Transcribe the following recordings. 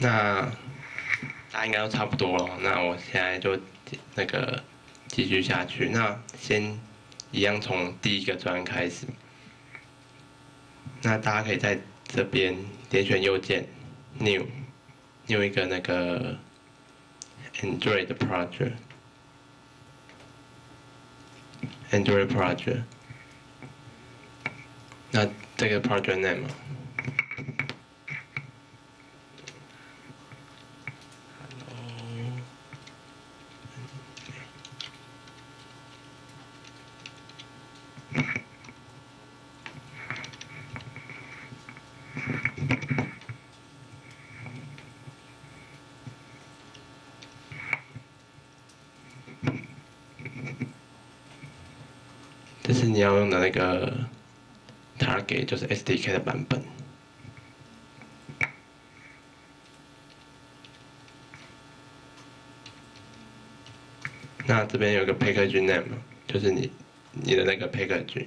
那大家应该都差不多了，那我现在就那个继续下去。那先一样从第一个砖开始。那大家可以在这边点选右键，New，New 一个那个 Android project，Android project。那这个 project name。这是你要用的那个 target，就是 SDK 的版本。那这边有个 package name，就是你你的那个 package。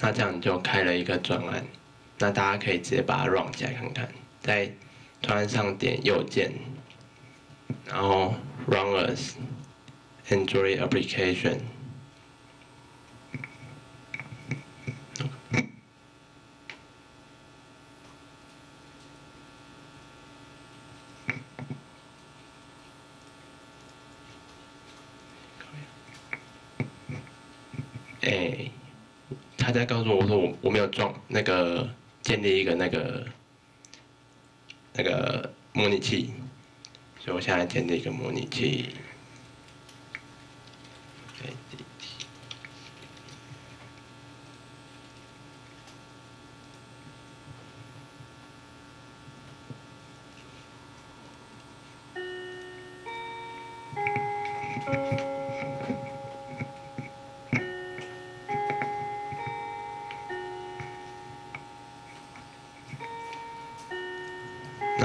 那这样你就开了一个专案，那大家可以直接把它 run 起来看看，在专案上点右键，然后 run as Android application。哎，他在告诉我说我我没有装那个建立一个那个那个模拟器，所以我现在建立一个模拟器。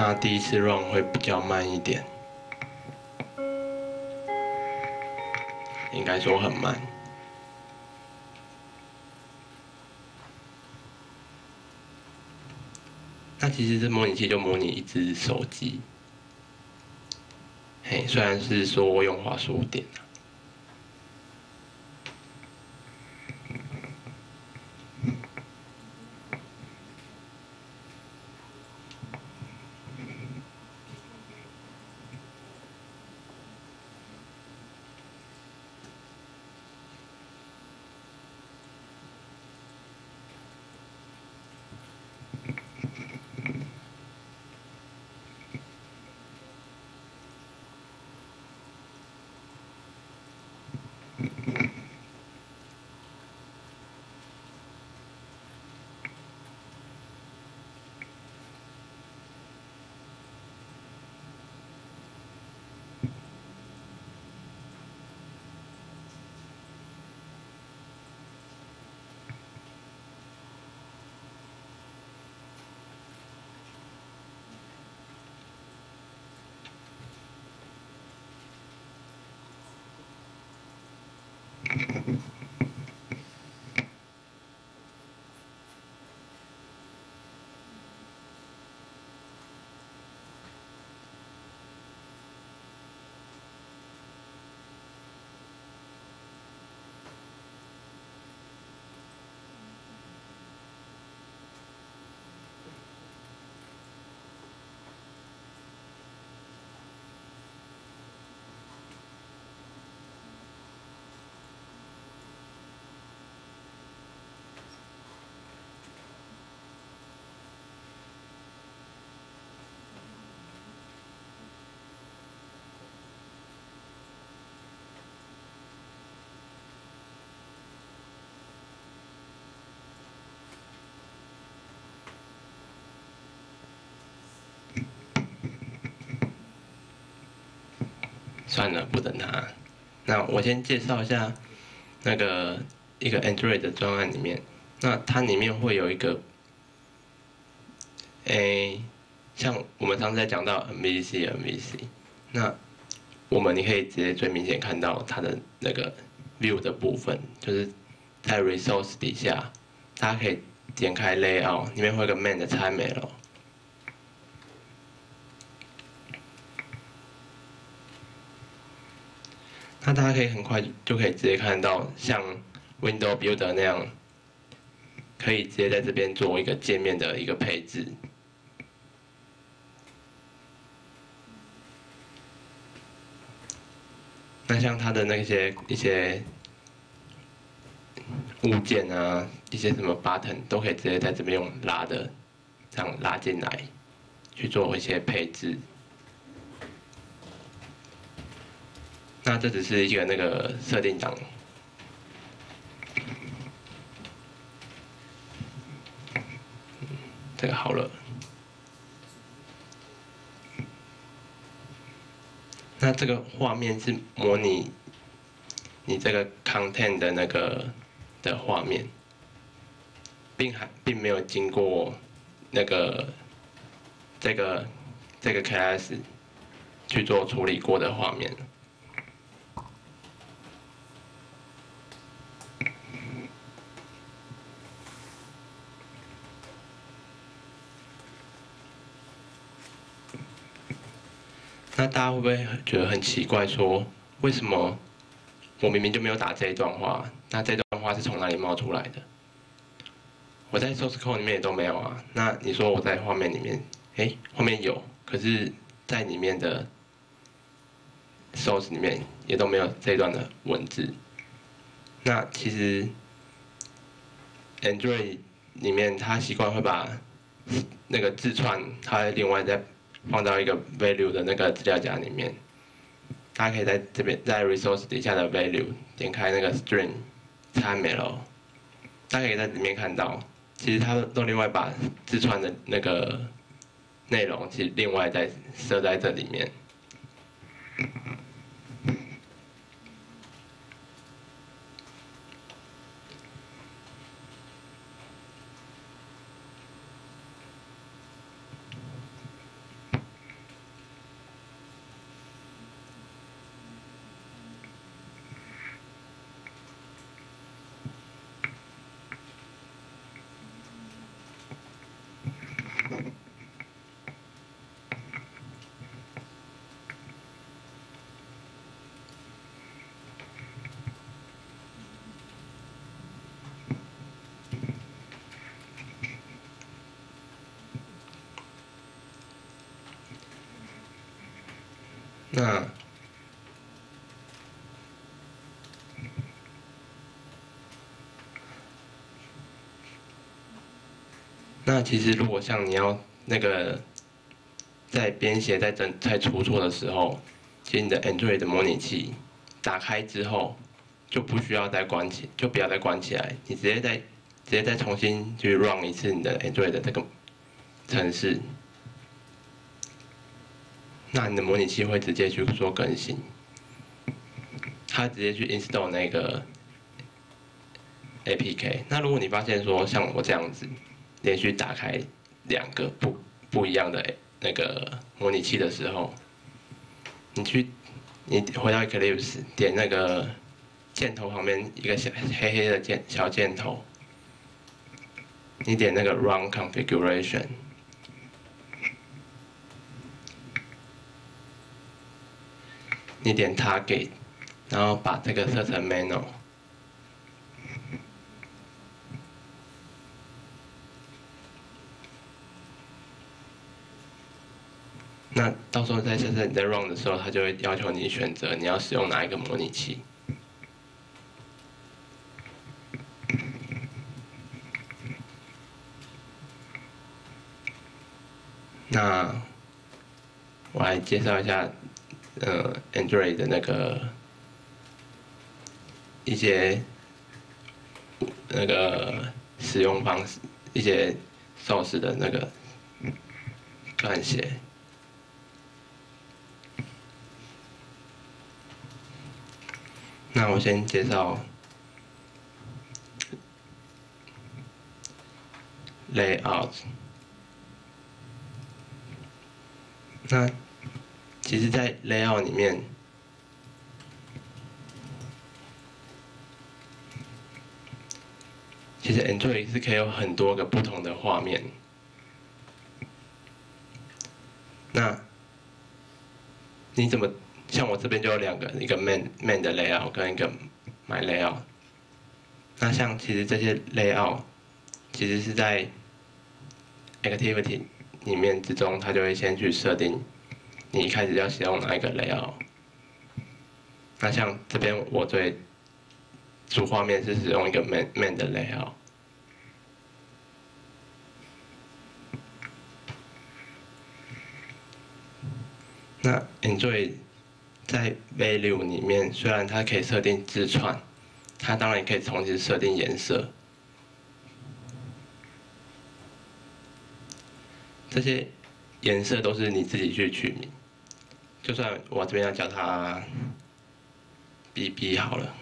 那第一次 run 会比较慢一点，应该说很慢。那其实这模拟器就模拟一只手机，嘿，虽然是说用滑鼠点。Mm-hmm. 算了，不等他。那我先介绍一下那个一个 Android 的专案里面，那它里面会有一个，诶，像我们上次在讲到 MVC MVC，那我们你可以直接最明显看到它的那个 View 的部分，就是在 Resource 底下，大家可以点开 Layout，里面会有个 Main 的 XML，。那大家可以很快就可以直接看到像 Window Builder 那样，可以直接在这边做一个界面的一个配置。那像它的那些一些物件啊，一些什么 button 都可以直接在这边用拉的，这样拉进来，去做一些配置。那这只是一个那个设定档，这个好了。那这个画面是模拟你这个 content 的那个的画面，并还并没有经过那个这个这个 class 去做处理过的画面。那大家会不会觉得很奇怪？说为什么我明明就没有打这一段话，那这段话是从哪里冒出来的？我在 source code 里面也都没有啊。那你说我在画面里面，哎，画面有，可是在里面的 source 里面也都没有这段的文字。那其实 Android 里面它习惯会把那个字串，它另外再。放到一个 value 的那个资料夹里面，大家可以在这边在 resource 底下的 value 点开那个 string 参 m l 大家可以在里面看到，其实它都另外把自串的那个内容，其实另外再设在这里面。那那其实，如果像你要那个在编写、在整、在出错的时候，其实你的 Android 的模拟器打开之后，就不需要再关起，就不要再关起来，你直接再直接再重新去 run 一次你的 Android 的这个程式。那你的模拟器会直接去做更新，它直接去 install 那个 APK。那如果你发现说像我这样子连续打开两个不不一样的那个模拟器的时候，你去你回到 Eclipse 点那个箭头旁边一个小黑黑的箭小箭头，你点那个 Run Configuration。你点 Target，然后把这个设成 Manual。那到时候在现在你在 Run 的时候，它就会要求你选择你要使用哪一个模拟器。那我来介绍一下。呃，Android 的那个一些那个使用方式，一些 source 的那个撰写。那我先介绍 layout。那其实，在 layout 里面，其实 Android 是可以有很多个不同的画面。那你怎么像我这边就有两个，一个 main main 的 layout 跟一个 my layout。那像其实这些 layout 其实是在 activity 里面之中，它就会先去设定你一开始要使用哪一个 layout。那像这边我最主画面是使用一个 main main 的 layout。那 enjoy 在 Value 里面，虽然它可以设定字串，它当然也可以同时设定颜色。这些颜色都是你自己去取名。就算我这边要叫它 BB 好了。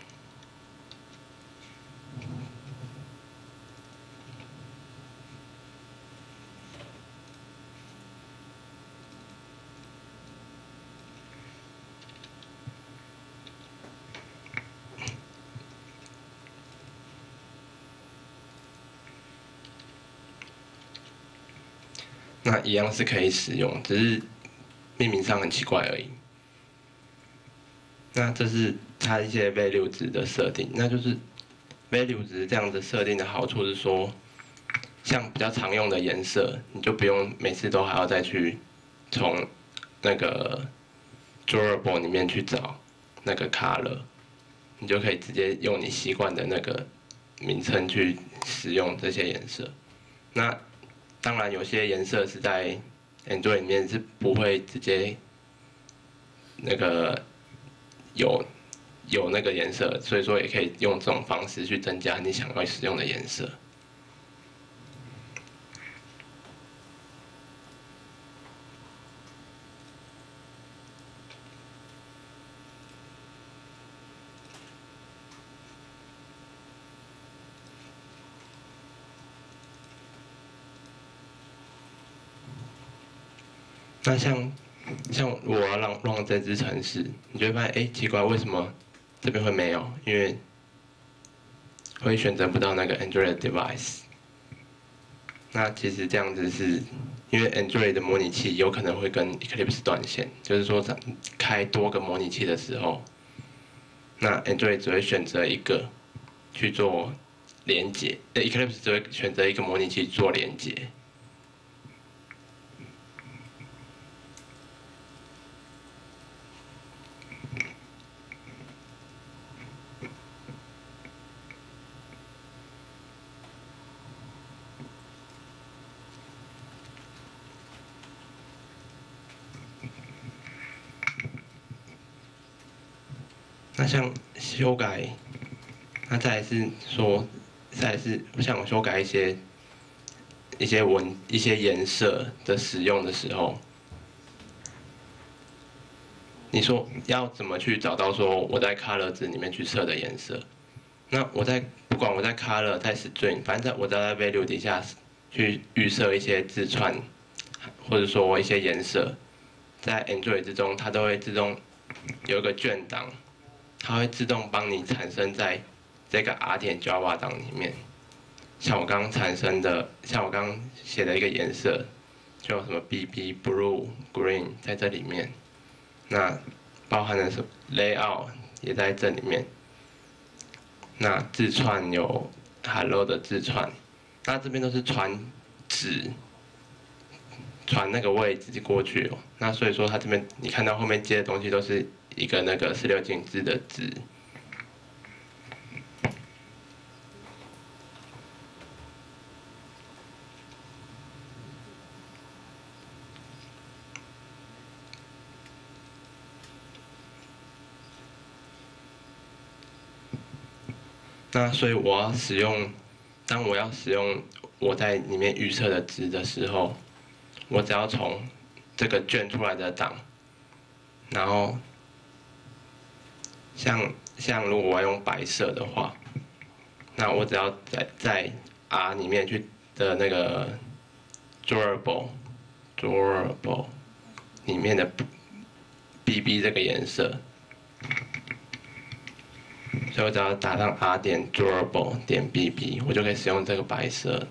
那一样是可以使用，只是命名上很奇怪而已。那这是它一些 value 值的设定，那就是 value 值这样子设定的好处是说，像比较常用的颜色，你就不用每次都还要再去从那个 durable 里面去找那个 color，你就可以直接用你习惯的那个名称去使用这些颜色。那当然，有些颜色是在 Android 里面是不会直接那个有有那个颜色，所以说也可以用这种方式去增加你想要使用的颜色。那像像我要让让这支城市，你就会发现，哎，奇怪，为什么这边会没有？因为会选择不到那个 Android device。那其实这样子是因为 Android 的模拟器有可能会跟 Eclipse 断线，就是说在开多个模拟器的时候，那 Android 只会选择一个去做连接，呃，Eclipse 只会选择一个模拟器做连接。那像修改，那再是说，再是像修改一些一些文一些颜色的使用的时候，你说要怎么去找到说我在 color 值里面去设的颜色？那我在不管我在 color 在 string，反正在我在 value 底下去预设一些字串，或者说一些颜色，在 Android 之中它都会自动有一个卷档。它会自动帮你产生在这个 R 点 Java 档里面，像我刚刚产生的，像我刚刚写的一个颜色，就什么 BB Blue Green 在这里面，那包含的是 Layout 也在这里面，那字串有 Hello 的字串，那这边都是传值，传那个位置过去哦，那所以说它这边你看到后面接的东西都是。一个那个十六进制的值，那所以我要使用，当我要使用我在里面预测的值的时候，我只要从这个卷出来的档，然后。像像如果我要用白色的话，那我只要在在 R 里面去的那个 durable durable 里面的 BB 这个颜色，所以我只要打上 r 点 durable 点 bb，我就可以使用这个白色。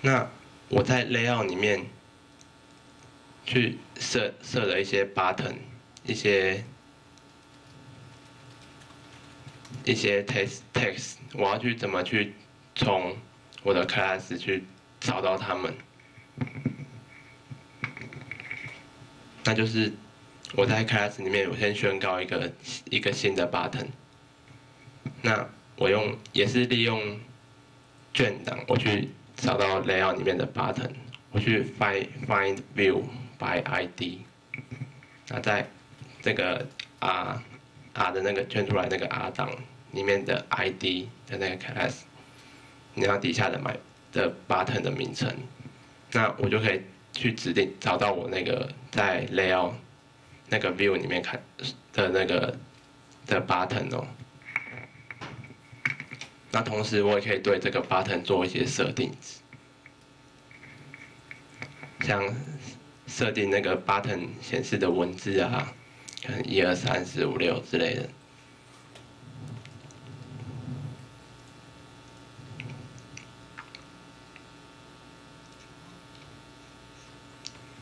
那我在 layout 里面去设设了一些 button，一些一些 text text，我要去怎么去从我的 class 去找到他们？那就是我在 class 里面，我先宣告一个一个新的 button。那我用也是利用卷档，我去。找到 layout 里面的 button，我去 find find view by ID，那在这个 R R 的那个圈出来那个 R 档里面的 ID 的那个 class，你要底下的买的 button 的名称，那我就可以去指定找到我那个在 layout 那个 view 里面看的那个的 button 哦。那同时，我也可以对这个 button 做一些设定，像设定那个 button 显示的文字啊，可能一二三四五六之类的。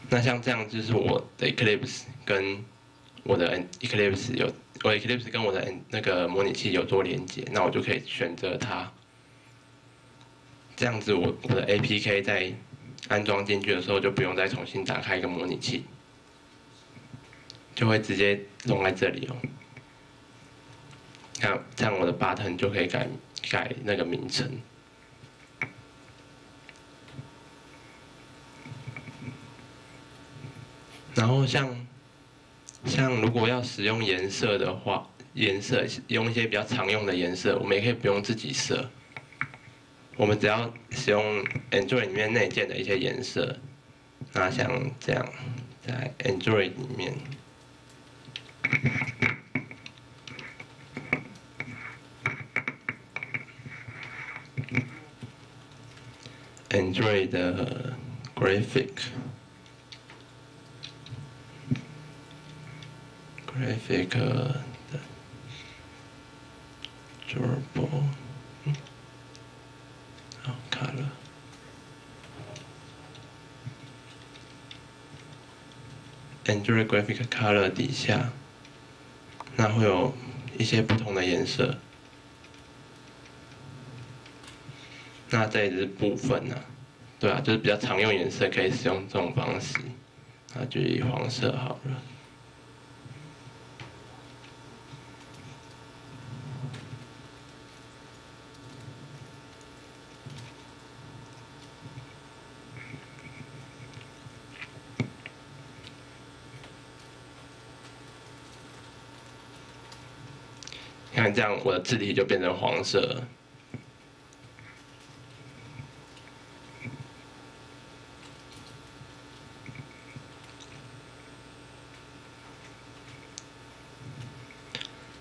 那像这样，就是我的 Eclipse 跟我的 Eclipse 有。我 Eclipse 跟我的那个模拟器有做连接，那我就可以选择它。这样子，我我的 APK 在安装进去的时候，就不用再重新打开一个模拟器，就会直接弄在这里哦。那，这样我的 button 就可以改改那个名称。然后像。像如果要使用颜色的话，颜色用一些比较常用的颜色，我们也可以不用自己设。我们只要使用 Android 里面内建的一些颜色，那像这样，在 Android 里面，Android 的 Graphic。Graphic 的 durable，嗯，好卡了。Android graphic color 底下，那会有一些不同的颜色。那这也是部分呢，对啊，就是比较常用颜色，可以使用这种方式。那就以黄色好了。看这样，我的字体就变成黄色。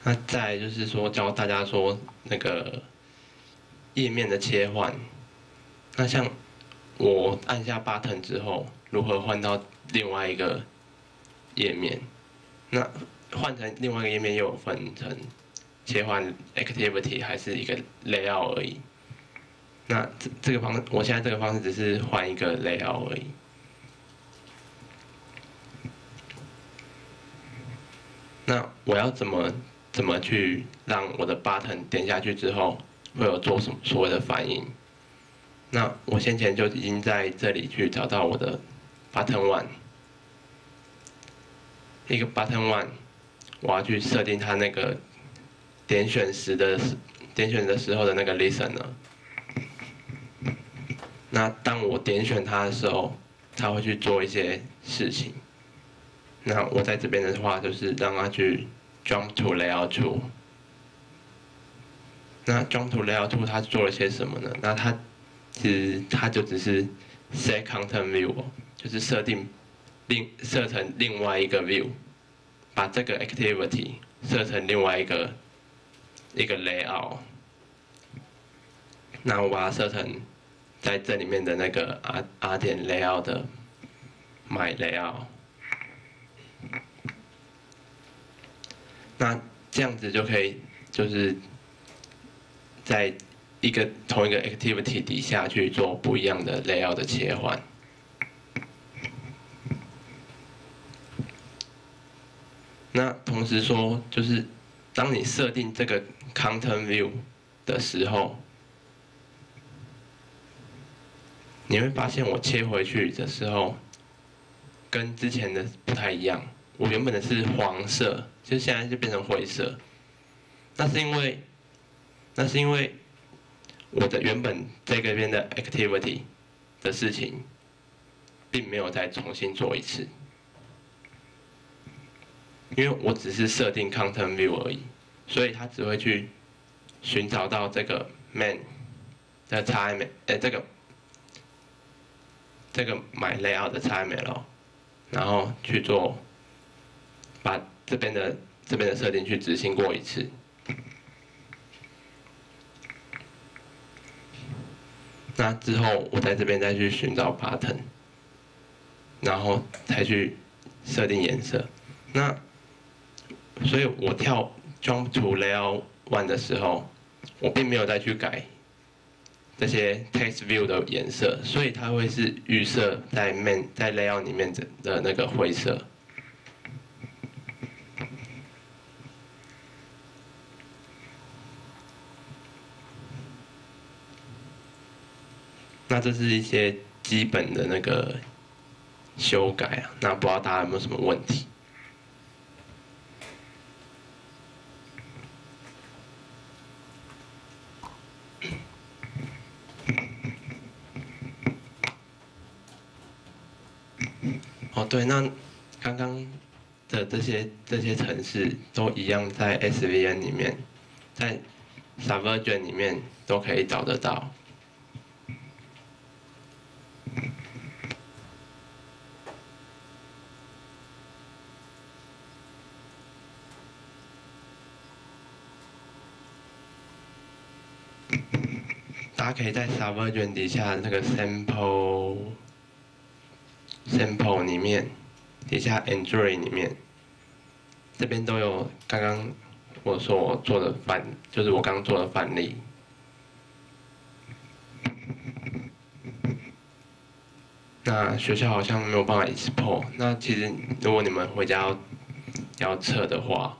那再就是说，教大家说那个页面的切换。那像我按下 button 之后，如何换到另外一个页面？那换成另外一个页面又有分成。切换 activity 还是一个 layout 而已。那这这个方，我现在这个方式只是换一个 layout 而已。那我要怎么怎么去让我的 button 点下去之后会有做什么所谓的反应？那我先前就已经在这里去找到我的 button one，一个 button one，我要去设定它那个。点选时的点选的时候的那个 listen 呢？那当我点选它的时候，它会去做一些事情。那我在这边的话，就是让它去 jump to layout two。那 jump to layout two 它做了些什么呢？那它其实它就只是 set content view，就是设定另设成另外一个 view，把这个 activity 设成另外一个。一个 layout，那我把它设成在这里面的那个 R R 点 layout 的 my layout。那这样子就可以，就是在一个同一个 activity 底下去做不一样的 layout 的切换。那同时说，就是当你设定这个 content view 的时候，你会发现我切回去的时候，跟之前的不太一样。我原本的是黄色，就现在就变成灰色。那是因为，那是因为我的原本这个边的 activity 的事情，并没有再重新做一次。因为我只是设定 content view 而已，所以它只会去寻找到这个 man 的 time，呃，这个这个买 layout 的 time，然后去做。把这边的这边的设定去执行过一次，那之后我在这边再去寻找 button，然后才去设定颜色。那所以我跳 jump to layout one 的时候，我并没有再去改这些 text view 的颜色，所以它会是预设在 main 在 layout 里面的的那个灰色。那这是一些基本的那个修改啊，那不知道大家有没有什么问题？哦，对，那刚刚的这些这些城市都一样，在 SVN 里面，在 Subversion 里面都可以找得到。大家可以在 Subversion 底下那个 Sample Sample 里面，底下 Enjoy 里面，这边都有刚刚我说我做的范，就是我刚做的范例。那学校好像没有办法 export，那其实如果你们回家要要测的话。